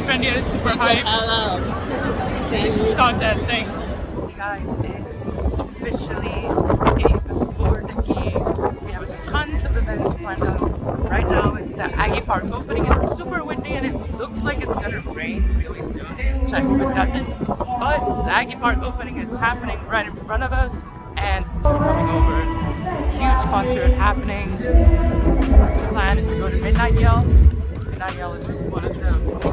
My friend here is super hyped. We should start that thing. Guys, it's officially day before the game. We have tons of events planned out. Right now, it's the Aggie Park opening. It's super windy and it looks like it's gonna rain really soon, which I hope it doesn't. But the Aggie Park opening is happening right in front of us and we're coming over. Huge concert happening. The plan is to go to Midnight Yell. Midnight Yell is one of the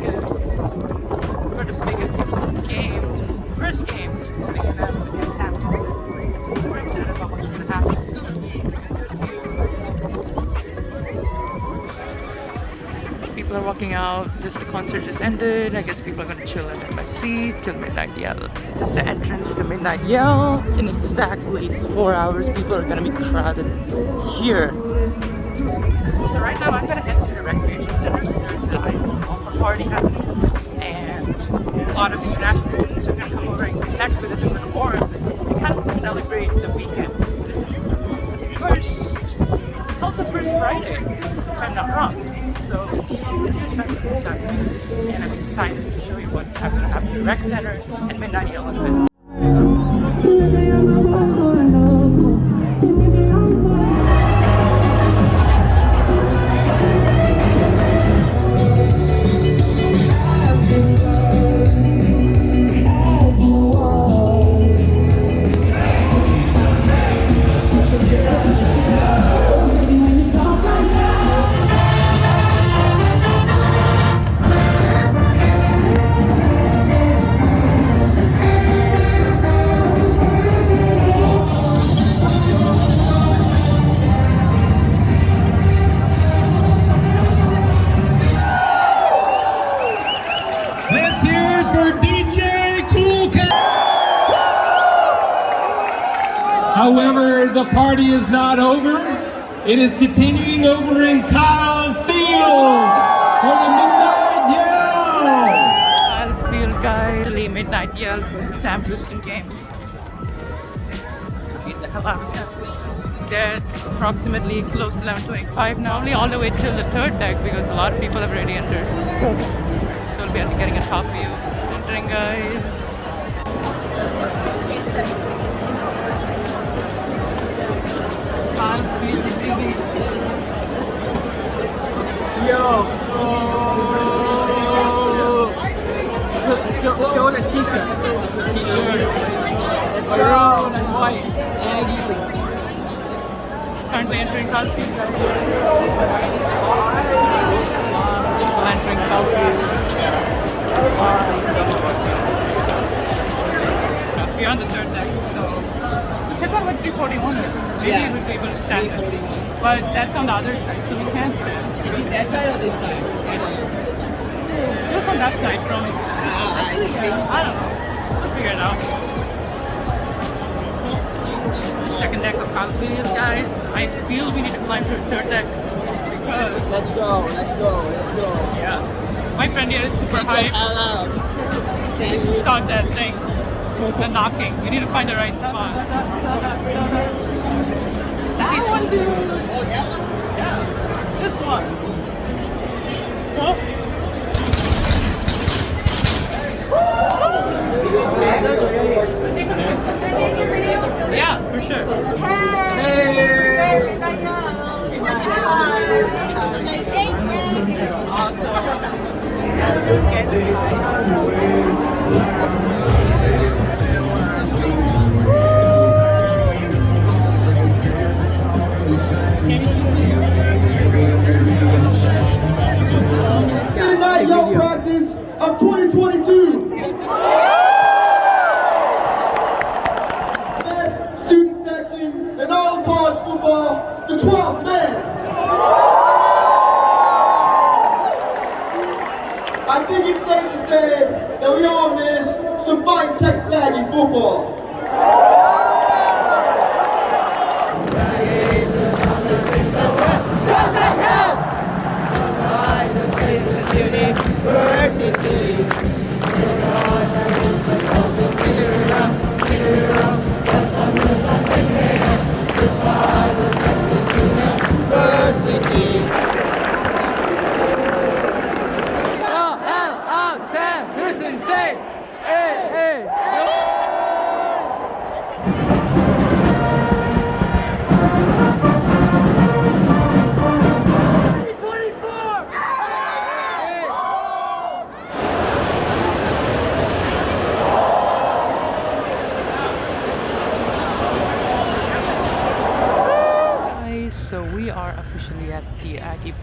are walking out. Just the concert just ended. I guess people are gonna chill in at MSC till Midnight Yell. This is the entrance to Midnight Yell. In exactly four hours, people are gonna be crowded here. So right now, I'm gonna head to the recreation center. There's the IC's Alpha party happening, and a lot of international students are gonna come over and connect with the different awards and kind of celebrate the weekend. This is the first. It's also first Friday, if I'm not wrong. So huge respect for what's happening and I'm excited to show you what's happening at the Rec Center and Midnight 11. However, the party is not over. It is continuing over in Kyle Field for the Midnight Yell. Kyle Field guys, Midnight Yell for the Sam Houston game. Get the hell out of Sam Houston. That's approximately close to 11.25 now, only all the way till the third deck because a lot of people have already entered. So we'll be getting a top view. Entering guys. Yo! Oh. Showing a t-shirt. T-shirt. Maroon and white. Aggie. Entering Kyle Field. That's on the other side, so we can't stand. Is it that side or this side? It was on that side from Actually, yeah, I don't know. We'll figure it out. Second deck of Kyle Field, guys. I feel we need to climb to the third deck because Let's go, let's go, let's go. yeah, my friend here is super hyped. We should start that thing. The knocking. You need to find the right spot. This is one, dude. Oh, that one? Yeah, this one. Oh. Yeah, for sure. Midnight the 12th man. I think it's safe to say that we all miss some fine Texas Aggie football.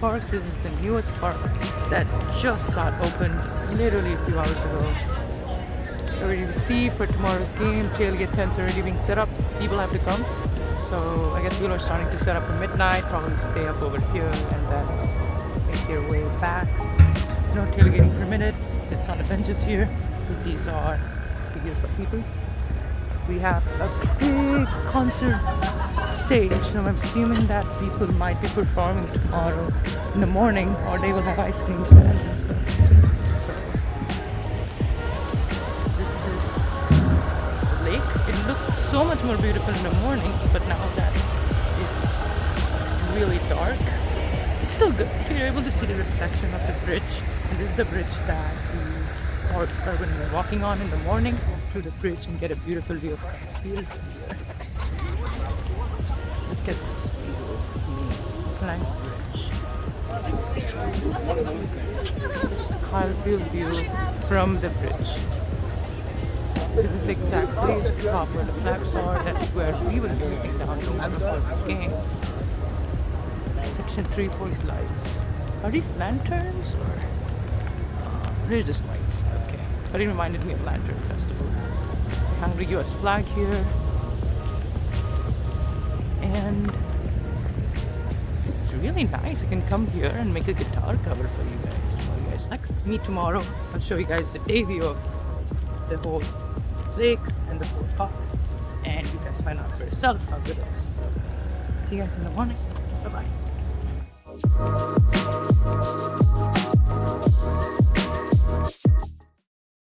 Park. This is the newest park that just got opened literally a few hours ago. Already see for tomorrow's game, tailgate tents already being set up. People have to come. So I guess people are starting to set up for midnight, probably stay up over here and then make their way back. No tailgating permitted. It's on the benches here because these are used by people. We have a big concert stage, so I'm assuming that people might be performing tomorrow in the morning, or they will have ice cream stands and stuff. So, this is the lake. It looked so much more beautiful in the morning, but now that it's really dark, it's still good. You're able to see the reflection of the bridge, and this is the bridge that the are when we're walking on in the morning to the bridge and get a beautiful view of from. Look at this. Plank bridge. The view from the bridge. This is the exact place top where the flags are. That's where we will be sitting down tomorrow for game. Section 3 post lights. Are these lanterns or? They're lights. Okay. But it reminded me of Lantern Festival. Hungry US flag here. And it's really nice. I can come here and make a guitar cover for you guys. For you guys. Next, me tomorrow. I'll show you guys the day view of the whole lake and the whole park. And you guys find out for yourself how good it is. See you guys in the morning. Bye bye.